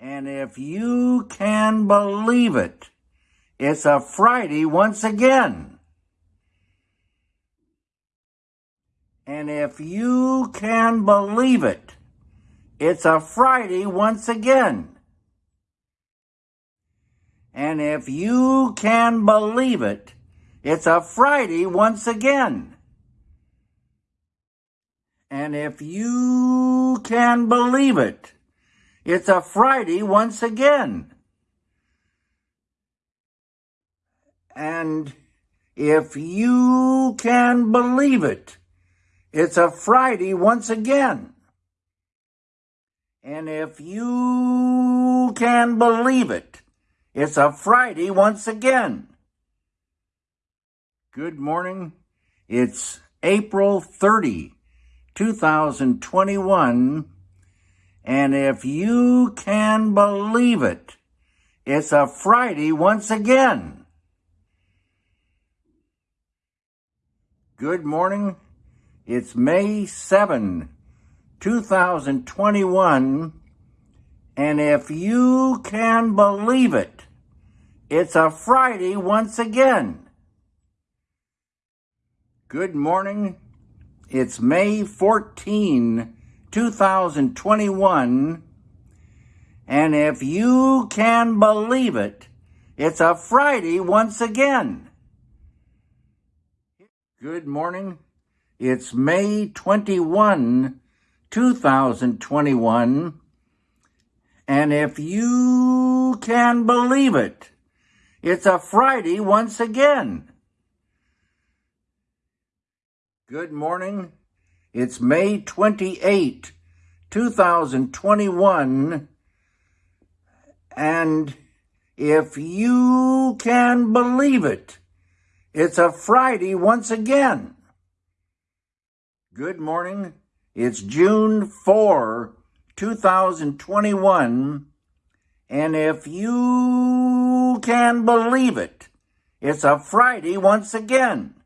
And if you can believe it, it's a Friday once again. And if you can believe it, it's a Friday once again. And if you can believe it, it's a Friday once again. And if you can believe it, it's a Friday once again. And if you can believe it, it's a Friday once again. And if you can believe it, it's a Friday once again. Good morning. It's April 30, 2021. And if you can believe it, it's a Friday once again. Good morning. It's May 7, 2021. And if you can believe it, it's a Friday once again. Good morning. It's May 14, 2021. And if you can believe it, it's a Friday once again. Good morning. It's May 21, 2021. And if you can believe it, it's a Friday once again. Good morning. It's May 28, 2021. And if you can believe it, it's a Friday once again. Good morning. It's June 4, 2021. And if you can believe it, it's a Friday once again.